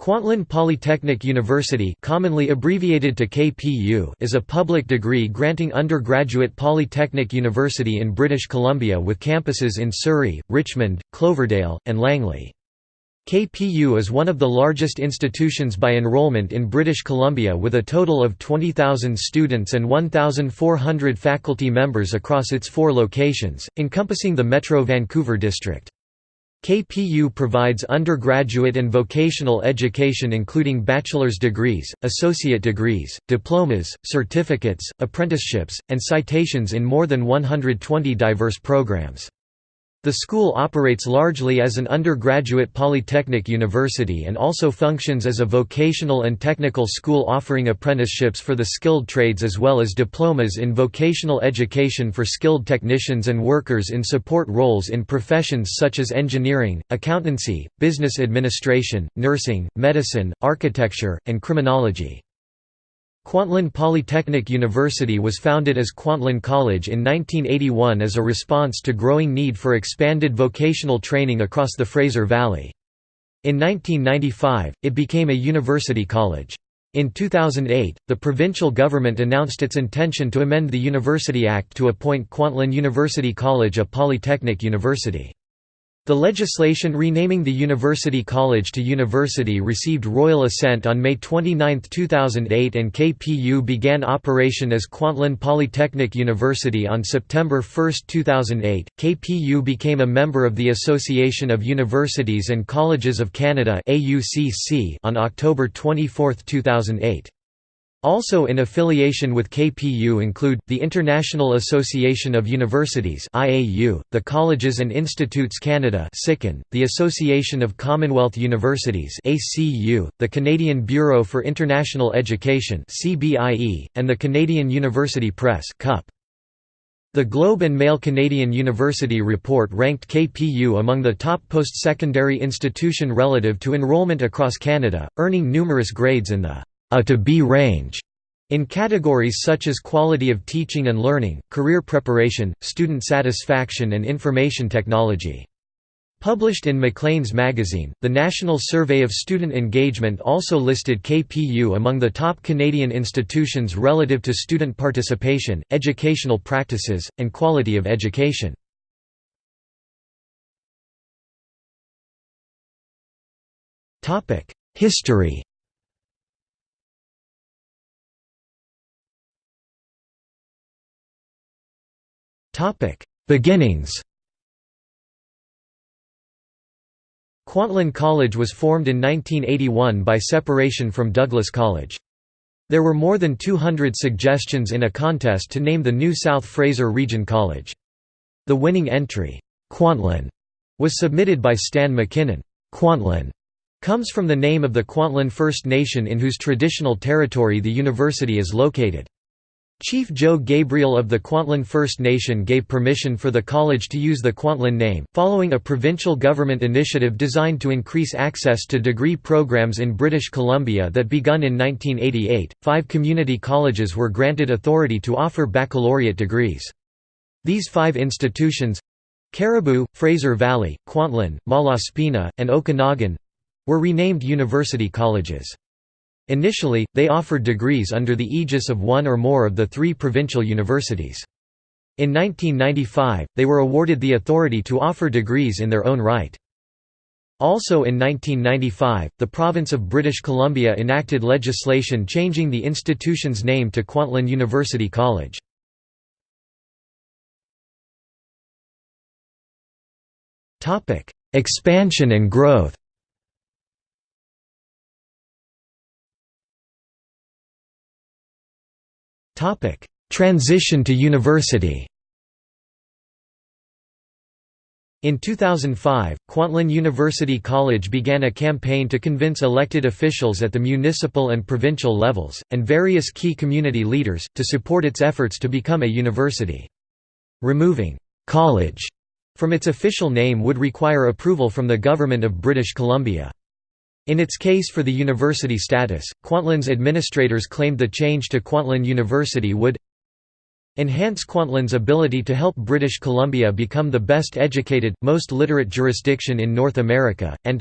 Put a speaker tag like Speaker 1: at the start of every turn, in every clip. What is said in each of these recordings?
Speaker 1: Kwantlen Polytechnic University commonly abbreviated to KPU is a public degree-granting undergraduate polytechnic university in British Columbia with campuses in Surrey, Richmond, Cloverdale, and Langley. KPU is one of the largest institutions by enrollment in British Columbia with a total of 20,000 students and 1,400 faculty members across its four locations, encompassing the Metro Vancouver district. KPU provides undergraduate and vocational education including bachelor's degrees, associate degrees, diplomas, certificates, apprenticeships, and citations in more than 120 diverse programs. The school operates largely as an undergraduate polytechnic university and also functions as a vocational and technical school offering apprenticeships for the skilled trades as well as diplomas in vocational education for skilled technicians and workers in support roles in professions such as engineering, accountancy, business administration, nursing, medicine, architecture, and criminology. Kwantlen Polytechnic University was founded as Kwantlen College in 1981 as a response to growing need for expanded vocational training across the Fraser Valley. In 1995, it became a university college. In 2008, the provincial government announced its intention to amend the University Act to appoint Kwantlen University College a polytechnic university. The legislation renaming the University College to University received royal assent on May 29, 2008 and KPU began operation as Kwantlen Polytechnic University on September 1, 2008. KPU became a member of the Association of Universities and Colleges of Canada on October 24, 2008. Also in affiliation with KPU include, the International Association of Universities the Colleges and Institutes Canada the Association of Commonwealth Universities the Canadian Bureau for International Education and the Canadian University Press The Globe and Mail Canadian University Report ranked KPU among the top post-secondary institution relative to enrollment across Canada, earning numerous grades in the a to B range in categories such as quality of teaching and learning, career preparation, student satisfaction and information technology. Published in Maclean's magazine, the National Survey of Student Engagement also listed KPU among the top Canadian institutions relative to student participation, educational practices, and quality of education. History Beginnings Kwantlen College was formed in 1981 by separation from Douglas College. There were more than 200 suggestions in a contest to name the new South Fraser Region College. The winning entry, Kwantlen, was submitted by Stan McKinnon. Kwantlen comes from the name of the Kwantlen First Nation in whose traditional territory the university is located. Chief Joe Gabriel of the Kwantlen First Nation gave permission for the college to use the Kwantlen name, following a provincial government initiative designed to increase access to degree programs in British Columbia that begun in 1988. Five community colleges were granted authority to offer baccalaureate degrees. These five institutions Cariboo, Fraser Valley, Kwantlen, Malaspina, and Okanagan were renamed university colleges. Initially, they offered degrees under the aegis of one or more of the three provincial universities. In 1995, they were awarded the authority to offer degrees in their own right. Also in 1995, the province of British Columbia enacted legislation changing the institution's name to Kwantlen University College. Expansion and growth Transition to university In 2005, Kwantlen University College began a campaign to convince elected officials at the municipal and provincial levels, and various key community leaders, to support its efforts to become a university. Removing «college» from its official name would require approval from the Government of British Columbia. In its case for the university status, Kwantlen's administrators claimed the change to Kwantlen University would enhance Kwantlen's ability to help British Columbia become the best educated, most literate jurisdiction in North America, and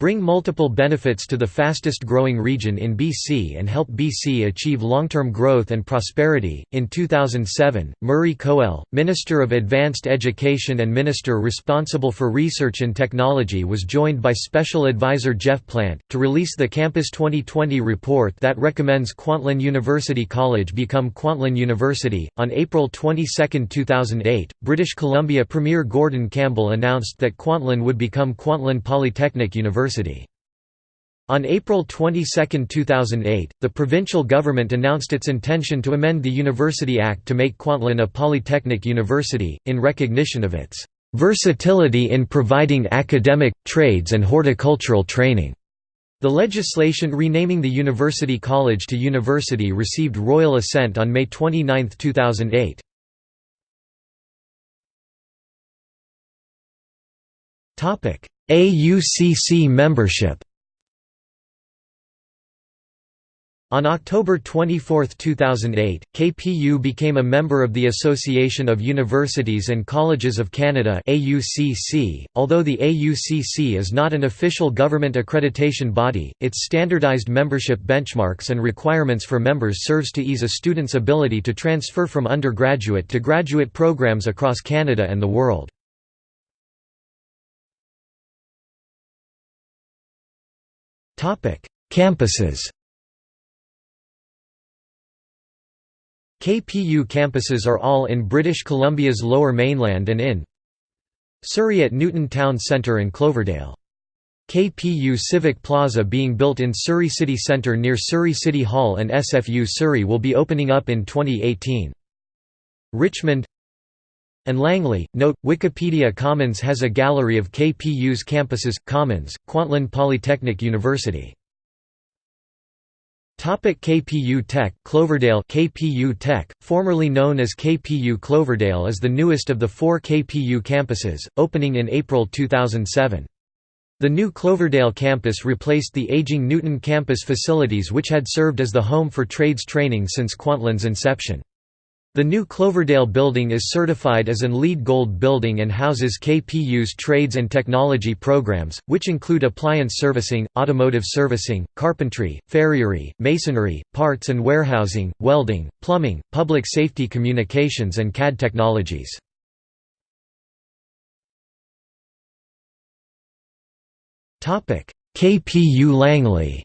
Speaker 1: bring multiple benefits to the fastest growing region in BC and help BC achieve long-term growth and prosperity. In 2007, Murray Coell, Minister of Advanced Education and Minister responsible for research and technology was joined by Special Advisor Geoff Plant to release the Campus 2020 report that recommends Kwantlen University College become Kwantlen University. On April 22, 2008, British Columbia Premier Gordon Campbell announced that Kwantlen would become Kwantlen Polytechnic University. University. On April 22, 2008, the provincial government announced its intention to amend the University Act to make Kwantlen a polytechnic university, in recognition of its "...versatility in providing academic, trades and horticultural training." The legislation renaming the University College to University received royal assent on May 29, 2008. AUCC membership On October 24, 2008, KPU became a member of the Association of Universities and Colleges of Canada AUCC. .Although the AUCC is not an official government accreditation body, its standardized membership benchmarks and requirements for members serves to ease a student's ability to transfer from undergraduate to graduate programs across Canada and the world. Topic: Campuses. KPU campuses are all in British Columbia's Lower Mainland and in Surrey at Newton Town Centre and Cloverdale. KPU Civic Plaza being built in Surrey City Centre near Surrey City Hall and SFU Surrey will be opening up in 2018. Richmond and Langley. Note, Wikimedia Commons has a gallery of KPU's campuses, Commons, Kwantlen Polytechnic University. Topic KPU Tech Cloverdale KPU Tech, formerly known as KPU Cloverdale is the newest of the four KPU campuses, opening in April 2007. The new Cloverdale campus replaced the aging Newton campus facilities which had served as the home for trades training since Kwantlen's inception. The new Cloverdale building is certified as an LEED Gold building and houses KPU's trades and technology programs, which include appliance servicing, automotive servicing, carpentry, farriery, masonry, parts and warehousing, welding, plumbing, public safety communications and CAD technologies. KPU Langley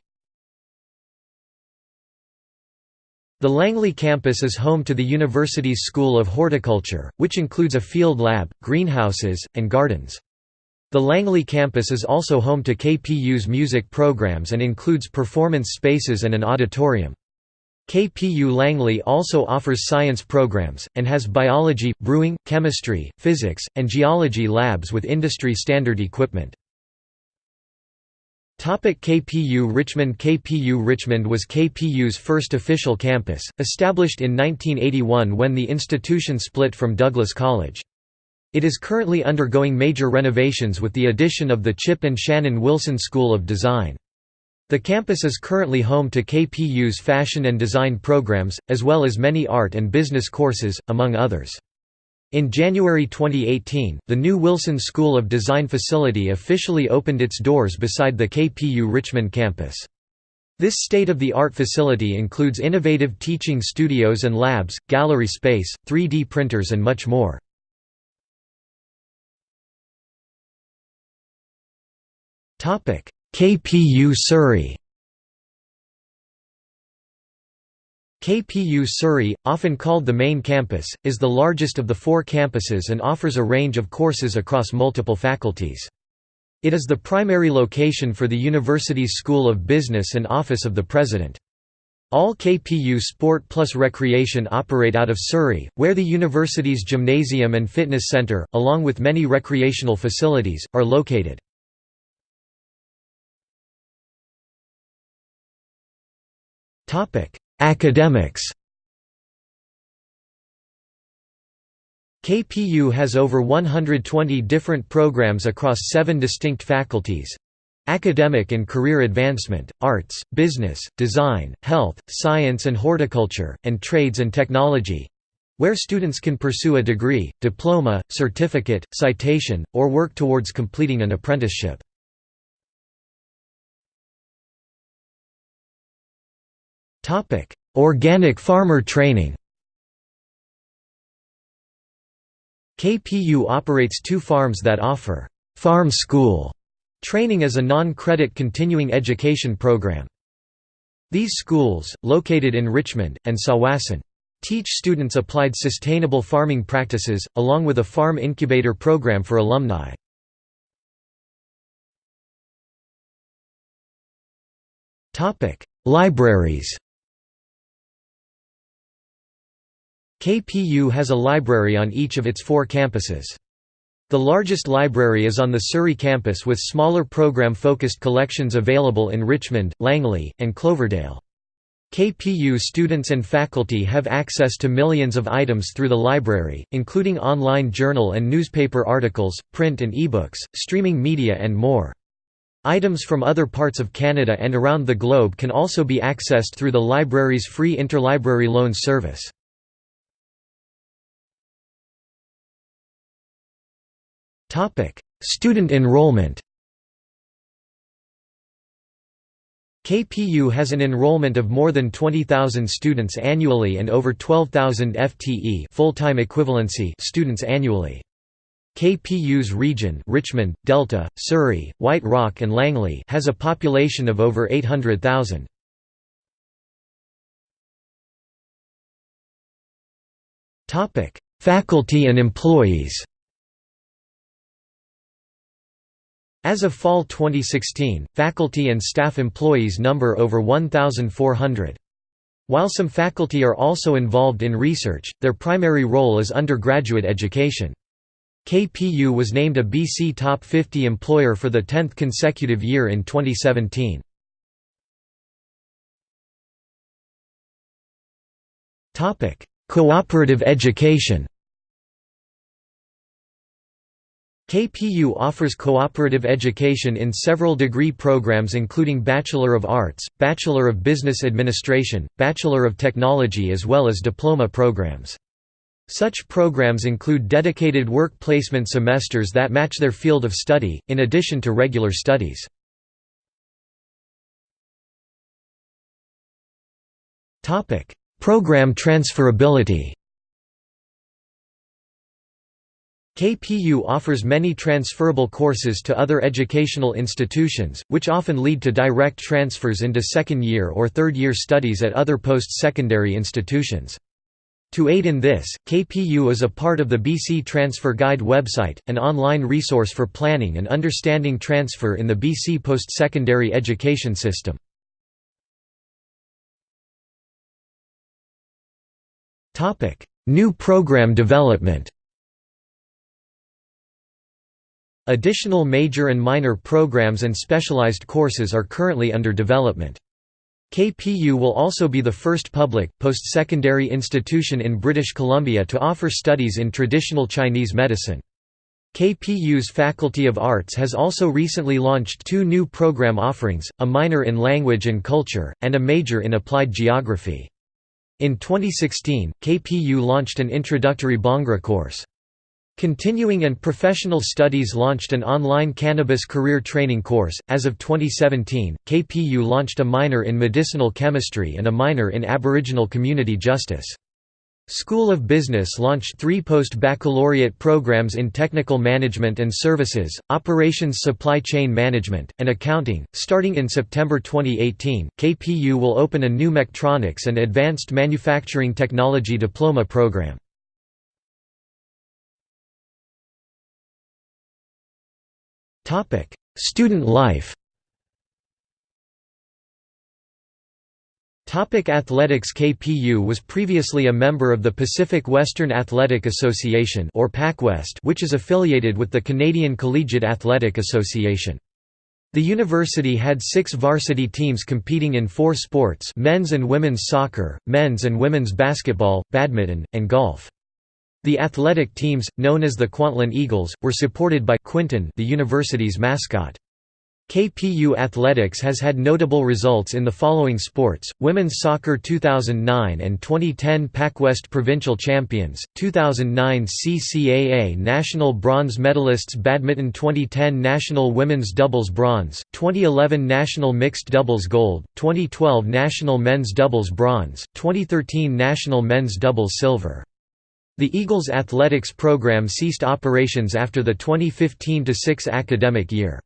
Speaker 1: The Langley campus is home to the university's School of Horticulture, which includes a field lab, greenhouses, and gardens. The Langley campus is also home to KPU's music programs and includes performance spaces and an auditorium. KPU Langley also offers science programs, and has biology, brewing, chemistry, physics, and geology labs with industry standard equipment. KPU Richmond KPU Richmond was KPU's first official campus, established in 1981 when the institution split from Douglas College. It is currently undergoing major renovations with the addition of the Chip and Shannon Wilson School of Design. The campus is currently home to KPU's fashion and design programs, as well as many art and business courses, among others. In January 2018, the new Wilson School of Design facility officially opened its doors beside the KPU Richmond campus. This state-of-the-art facility includes innovative teaching studios and labs, gallery space, 3D printers and much more. KPU Surrey KPU Surrey, often called the main campus, is the largest of the four campuses and offers a range of courses across multiple faculties. It is the primary location for the university's School of Business and Office of the President. All KPU Sport plus Recreation operate out of Surrey, where the university's gymnasium and fitness center, along with many recreational facilities, are located. Academics KPU has over 120 different programs across seven distinct faculties academic and career advancement, arts, business, design, health, science and horticulture, and trades and technology where students can pursue a degree, diploma, certificate, citation, or work towards completing an apprenticeship. Organic farmer training KPU operates two farms that offer «farm school» training as a non-credit continuing education program. These schools, located in Richmond, and Tsawwassen, teach students applied sustainable farming practices, along with a farm incubator program for alumni. Topic: Libraries KPU has a library on each of its four campuses. The largest library is on the Surrey campus with smaller program-focused collections available in Richmond, Langley, and Cloverdale. KPU students and faculty have access to millions of items through the library, including online journal and newspaper articles, print and ebooks, streaming media and more. Items from other parts of Canada and around the globe can also be accessed through the library's free interlibrary loan service. Student enrollment KPU has an enrollment of more than 20,000 students annually and over 12,000 FTE full-time equivalency students annually. KPU's region Richmond, Delta, Surrey, White Rock and Langley has a population of over 800,000. Faculty and employees As of fall 2016, faculty and staff employees number over 1,400. While some faculty are also involved in research, their primary role is undergraduate education. KPU was named a BC Top 50 employer for the 10th consecutive year in 2017. Cooperative education KPU offers cooperative education in several degree programs including Bachelor of Arts, Bachelor of Business Administration, Bachelor of Technology as well as diploma programs. Such programs include dedicated work placement semesters that match their field of study, in addition to regular studies. Program transferability KPU offers many transferable courses to other educational institutions, which often lead to direct transfers into second-year or third-year studies at other post-secondary institutions. To aid in this, KPU is a part of the BC Transfer Guide website, an online resource for planning and understanding transfer in the BC post-secondary education system. New program development Additional major and minor programs and specialized courses are currently under development. KPU will also be the first public, post-secondary institution in British Columbia to offer studies in traditional Chinese medicine. KPU's Faculty of Arts has also recently launched two new program offerings, a minor in Language and Culture, and a major in Applied Geography. In 2016, KPU launched an introductory Bhangra course. Continuing and Professional Studies launched an online cannabis career training course. As of 2017, KPU launched a minor in medicinal chemistry and a minor in Aboriginal community justice. School of Business launched three post-baccalaureate programs in Technical Management and Services, Operations Supply Chain Management, and Accounting. Starting in September 2018, KPU will open a new Mechatronics and Advanced Manufacturing Technology Diploma program. Student life Topic Athletics KPU was previously a member of the Pacific Western Athletic Association or PacWest which is affiliated with the Canadian Collegiate Athletic Association. The university had six varsity teams competing in four sports men's and women's soccer, men's and women's basketball, badminton, and golf. The athletic teams, known as the Kwantlen Eagles, were supported by Quinton the university's mascot. KPU Athletics has had notable results in the following sports, Women's Soccer 2009 and 2010 PacWest Provincial Champions, 2009 CCAA National Bronze Medalists Badminton 2010 National Women's Doubles Bronze, 2011 National Mixed Doubles Gold, 2012 National Men's Doubles Bronze, 2013 National Men's Doubles Silver. The Eagles athletics program ceased operations after the 2015–6 academic year.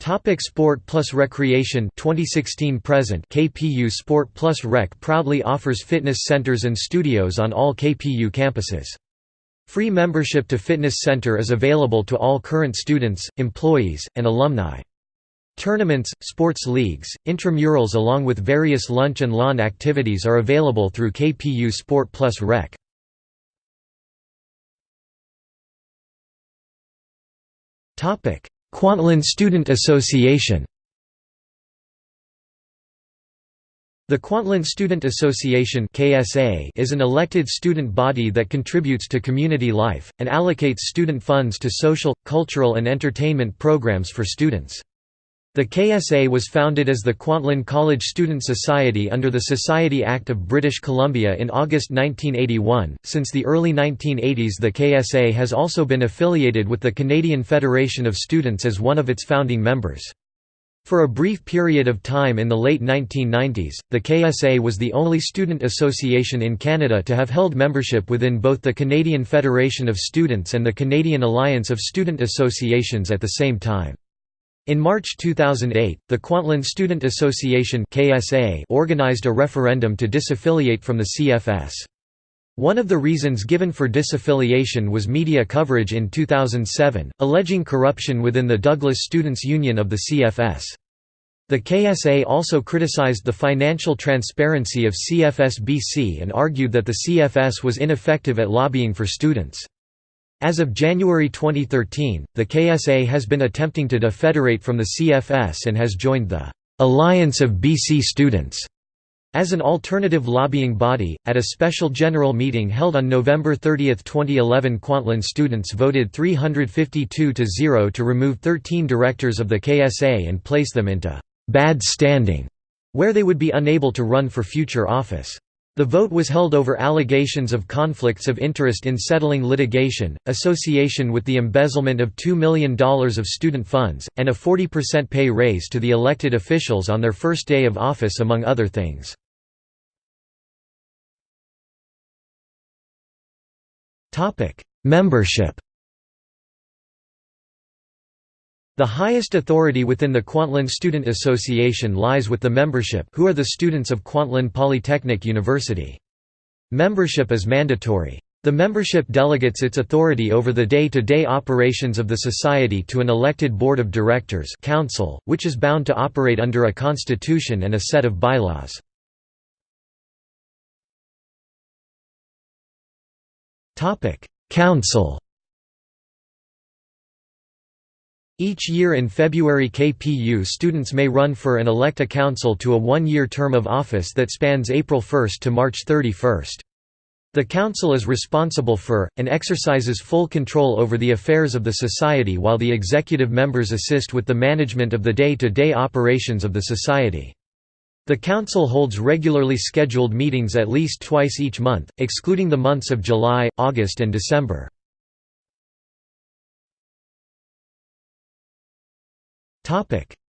Speaker 1: Topic Sport Plus Recreation 2016 present KPU Sport Plus Rec proudly offers fitness centers and studios on all KPU campuses. Free membership to fitness center is available to all current students, employees, and alumni. Tournaments, sports leagues, intramurals along with various lunch and lawn activities are available through KPU Sport Plus Rec. Kwantlen Student Association The Kwantlen Student Association is an elected student body that contributes to community life, and allocates student funds to social, cultural and entertainment programs for students. The KSA was founded as the Kwantlen College Student Society under the Society Act of British Columbia in August 1981. Since the early 1980s, the KSA has also been affiliated with the Canadian Federation of Students as one of its founding members. For a brief period of time in the late 1990s, the KSA was the only student association in Canada to have held membership within both the Canadian Federation of Students and the Canadian Alliance of Student Associations at the same time. In March 2008, the Kwantlen Student Association (KSA) organized a referendum to disaffiliate from the CFS. One of the reasons given for disaffiliation was media coverage in 2007, alleging corruption within the Douglas Students' Union of the CFS. The KSA also criticized the financial transparency of CFS-BC and argued that the CFS was ineffective at lobbying for students. As of January 2013, the KSA has been attempting to defederate from the CFS and has joined the Alliance of BC Students as an alternative lobbying body. At a special general meeting held on November 30, 2011, Kwantlen students voted 352 to 0 to remove 13 directors of the KSA and place them into bad standing, where they would be unable to run for future office. The vote was held over allegations of conflicts of interest in settling litigation, association with the embezzlement of $2 million of student funds, and a 40% pay raise to the elected officials on their first day of office among other things. Membership The highest authority within the Kwantlen Student Association lies with the membership who are the students of Kwantlen Polytechnic University. Membership is mandatory. The membership delegates its authority over the day-to-day -day operations of the society to an elected board of directors council, which is bound to operate under a constitution and a set of bylaws. Council Each year in February KPU students may run for and elect a council to a one-year term of office that spans April 1 to March 31. The council is responsible for, and exercises full control over the affairs of the society while the executive members assist with the management of the day-to-day -day operations of the society. The council holds regularly scheduled meetings at least twice each month, excluding the months of July, August and December.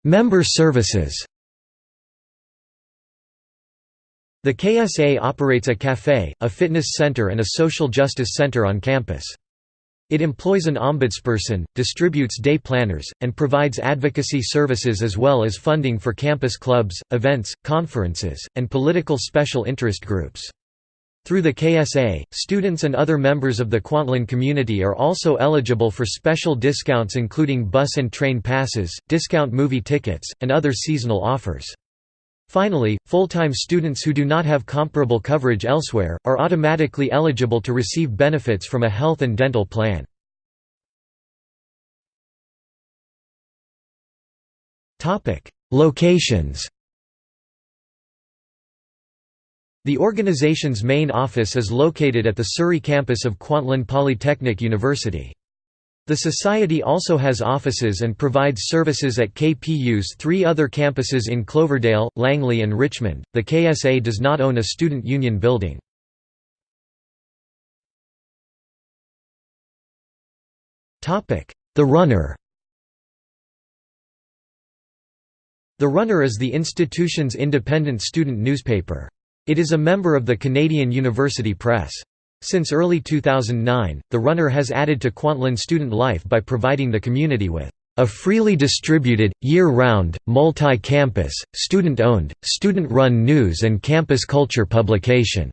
Speaker 1: Member services The KSA operates a café, a fitness center and a social justice center on campus. It employs an ombudsperson, distributes day planners, and provides advocacy services as well as funding for campus clubs, events, conferences, and political special interest groups. Through the KSA, students and other members of the Kwantlen community are also eligible for special discounts including bus and train passes, discount movie tickets, and other seasonal offers. Finally, full-time students who do not have comparable coverage elsewhere, are automatically eligible to receive benefits from a health and dental plan. Locations The organization's main office is located at the Surrey campus of Kwantlen Polytechnic University. The Society also has offices and provides services at KPU's three other campuses in Cloverdale, Langley, and Richmond. The KSA does not own a student union building. The Runner The Runner is the institution's independent student newspaper. It is a member of the Canadian University Press. Since early 2009, The Runner has added to Kwantlen student life by providing the community with a freely distributed, year-round, multi-campus, student-owned, student-run news and campus culture publication.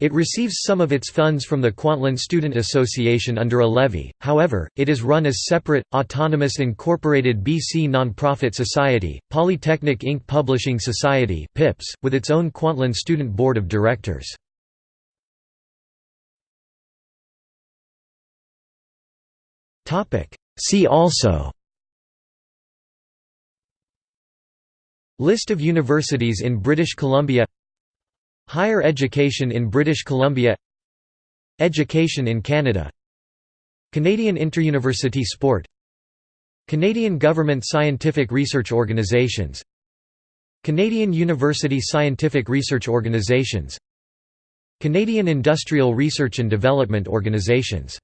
Speaker 1: It receives some of its funds from the Kwantlen Student Association under a levy, however, it is run as separate, autonomous incorporated BC non-profit society, Polytechnic Inc. Publishing Society with its own Kwantlen Student Board of Directors. See also List of universities in British Columbia Higher education in British Columbia Education in Canada Canadian Interuniversity Sport Canadian Government Scientific Research Organizations Canadian University Scientific Research Organizations Canadian Industrial Research and Development Organizations